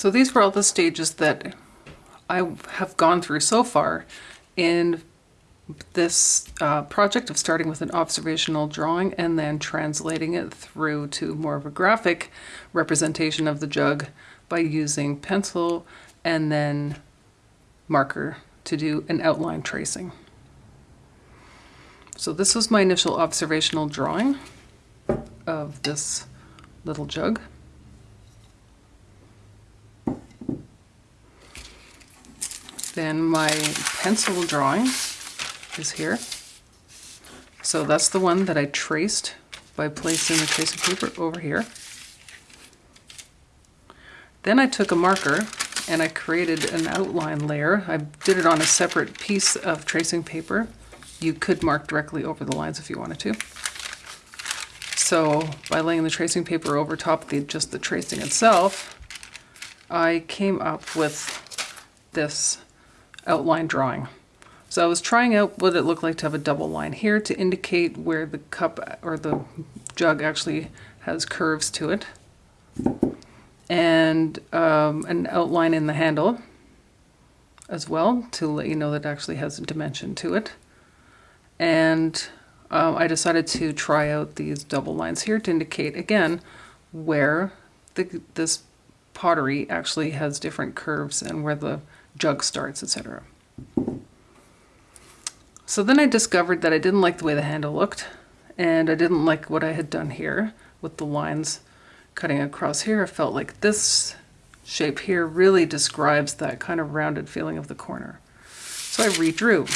So these were all the stages that I have gone through so far in this uh, project of starting with an observational drawing and then translating it through to more of a graphic representation of the jug by using pencil and then marker to do an outline tracing. So this was my initial observational drawing of this little jug. Then my pencil drawing is here. So that's the one that I traced by placing the tracing paper over here. Then I took a marker and I created an outline layer. I did it on a separate piece of tracing paper. You could mark directly over the lines if you wanted to. So by laying the tracing paper over top of the, just the tracing itself, I came up with this outline drawing. So I was trying out what it looked like to have a double line here to indicate where the cup or the jug actually has curves to it. And um, an outline in the handle as well to let you know that it actually has a dimension to it. And um, I decided to try out these double lines here to indicate again where the, this pottery actually has different curves and where the jug starts, etc. So then I discovered that I didn't like the way the handle looked and I didn't like what I had done here with the lines cutting across here. I felt like this shape here really describes that kind of rounded feeling of the corner. So I redrew.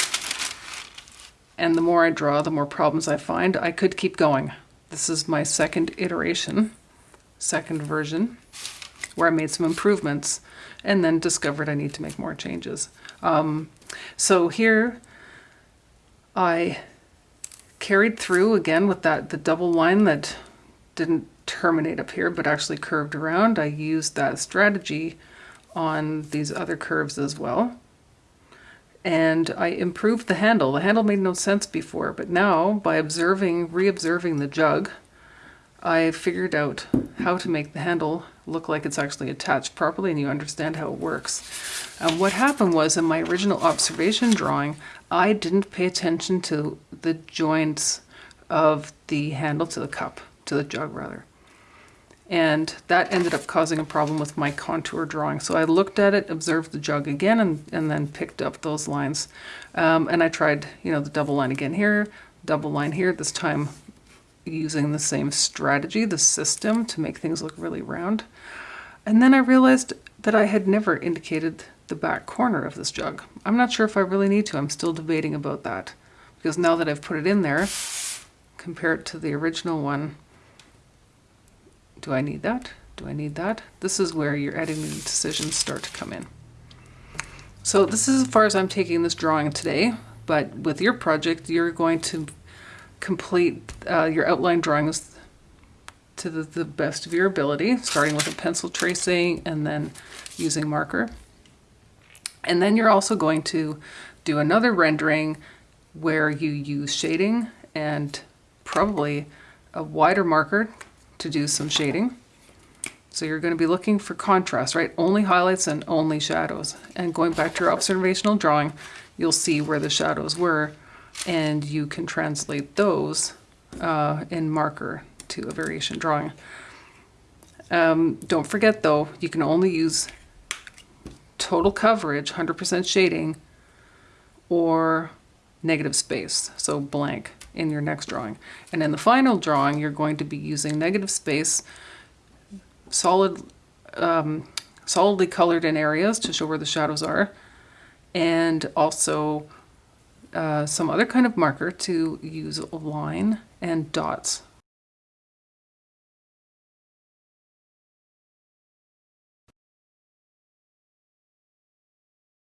And the more I draw, the more problems I find. I could keep going. This is my second iteration, second version, where I made some improvements and then discovered I need to make more changes. Um, so here I carried through again with that the double line that didn't terminate up here but actually curved around. I used that strategy on these other curves as well. And I improved the handle. The handle made no sense before, but now by observing, re-observing the jug, I figured out how to make the handle look like it's actually attached properly and you understand how it works. And what happened was in my original observation drawing, I didn't pay attention to the joints of the handle to the cup, to the jug rather. And that ended up causing a problem with my contour drawing. So I looked at it, observed the jug again, and, and then picked up those lines. Um, and I tried, you know, the double line again here, double line here, this time using the same strategy, the system, to make things look really round. And then I realized that I had never indicated the back corner of this jug. I'm not sure if I really need to. I'm still debating about that. Because now that I've put it in there, compare it to the original one, do I need that? Do I need that? This is where your editing decisions start to come in. So this is as far as I'm taking this drawing today, but with your project, you're going to complete uh, your outline drawings to the, the best of your ability, starting with a pencil tracing and then using marker. And then you're also going to do another rendering where you use shading and probably a wider marker to do some shading. So you're going to be looking for contrast, right? Only highlights and only shadows. And going back to your observational drawing, you'll see where the shadows were and you can translate those uh, in marker to a variation drawing. Um, don't forget though, you can only use total coverage, 100% shading, or negative space, so blank in your next drawing. And in the final drawing, you're going to be using negative space, solid, um, solidly colored in areas to show where the shadows are, and also uh, some other kind of marker to use a line and dots